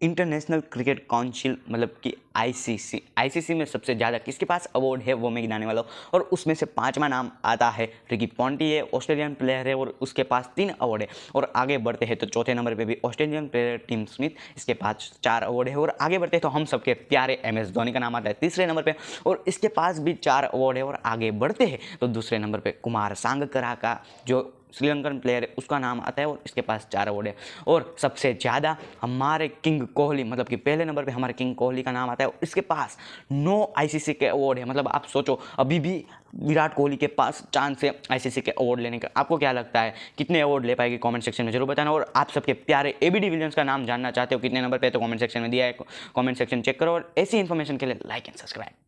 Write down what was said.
International cricket council मतलब कि ICC ICC में सबसे ज़्यादा किसके पास अवार्ड है, वो मैं गिनाने वाला हूँ। और उसमें से पांचवा नाम आता है रिकी पॉन्टी है ऑस्ट्रेलियन प्लेयर है और उसके पास तीन अवार्ड है। और आगे बढ़ते हैं तो चौथे नंबर पे भी ऑस्ट्रेलियन प्लेयर टीम स्मिथ इसके पास चार अवार्ड है। और आगे बढ़ते हैं तो हम सबके प्यारे एम एस धोनी का नाम आता है तीसरे नंबर पर और इसके पास भी चार अवार्ड है और आगे बढ़ते हैं तो दूसरे नंबर पर कुमार सांगकरा का, जो श्रीलंकन प्लेयर है, उसका नाम आता है और इसके पास चार अवार्ड है। और सबसे ज़्यादा हमारे किंग कोहली मतलब कि पहले नंबर पे हमारे किंग कोहली का नाम आता है और इसके पास नो आईसीसी के अवार्ड है। मतलब आप सोचो, अभी भी विराट कोहली के पास चांस है आईसीसी के अवार्ड लेने का। आपको क्या लगता है, कितने अवार्ड ले पाएगी कमेंट सेक्शन में? ज़रूर बताना। और आप सबके प्यारे ए बी डिविलियंस का नाम जानना चाहते हो, कितने नंबर पे तो कमेंट सेक्शन में दिया है कमेंट सेक्शन चेक करो। और ऐसी इन्फॉर्मेशन के लिए लाइक एंड सब्सक्राइब